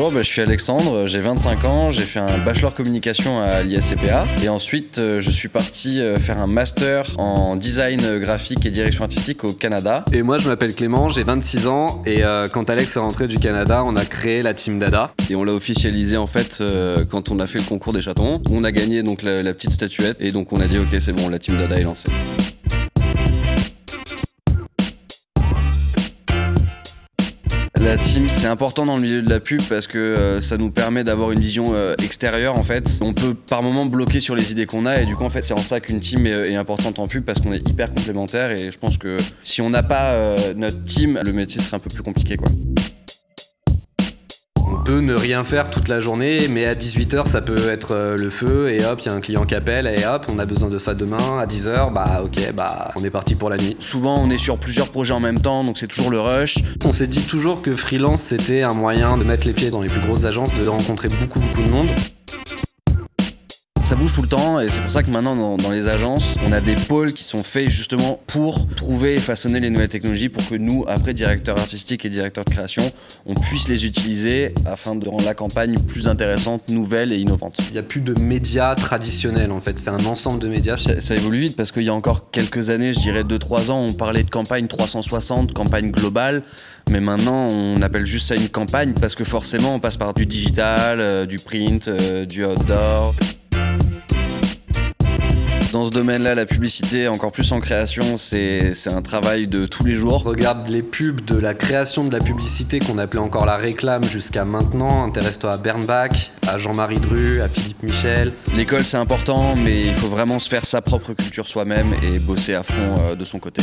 Bonjour, bah, je suis Alexandre, j'ai 25 ans, j'ai fait un bachelor communication à l'ISCPA et ensuite euh, je suis parti euh, faire un master en design graphique et direction artistique au Canada. Et moi je m'appelle Clément, j'ai 26 ans et euh, quand Alex est rentré du Canada, on a créé la team Dada. Et on l'a officialisé en fait quand on a fait le concours des chatons. On a gagné donc la, la petite statuette et donc on a dit ok c'est bon, la team Dada est lancée. La team, c'est important dans le milieu de la pub parce que euh, ça nous permet d'avoir une vision euh, extérieure en fait. On peut par moment bloquer sur les idées qu'on a et du coup en fait c'est en ça qu'une team est, importante en pub parce qu'on est hyper complémentaires et je pense que si on n'a pas euh, notre team, le métier serait un peu plus compliqué quoi peut ne rien faire toute la journée, mais à 18h ça peut être euh, le feu et hop, il y a un client qui appelle et hop, on a besoin de ça demain à 10h, bah ok, bah on est parti pour la nuit. Souvent on est sur plusieurs projets en même temps, donc c'est toujours le rush. On s'est dit toujours que freelance c'était un moyen de mettre les pieds dans les plus grosses agences, de rencontrer beaucoup beaucoup de monde ça bouge tout le temps et c'est pour ça que maintenant dans, les agences, on a des pôles qui sont faits justement pour trouver et façonner les nouvelles technologies pour que nous, après directeurs artistiques et directeurs de création, on puisse les utiliser afin de rendre la campagne plus intéressante, nouvelle et innovante. Il n'y a plus de médias traditionnels en fait, c'est un ensemble de médias. Ça, ça évolue vite parce qu'il y a encore quelques années, je dirais 2-3 ans, on parlait de campagne 360, campagne globale, mais maintenant on appelle juste ça une campagne parce que forcément on passe par du digital, euh, du print, euh, du outdoor. Dans ce domaine-là, la publicité, encore plus en création, c'est un travail de tous les jours. Regarde les pubs de la création de la publicité qu'on appelait encore la réclame jusqu'à maintenant. Intéresse-toi à Bernbach, à Jean-Marie Dru, à Philippe Michel. L'école, c'est important, mais il faut vraiment se faire sa propre culture soi-même et bosser à fond euh, de son côté.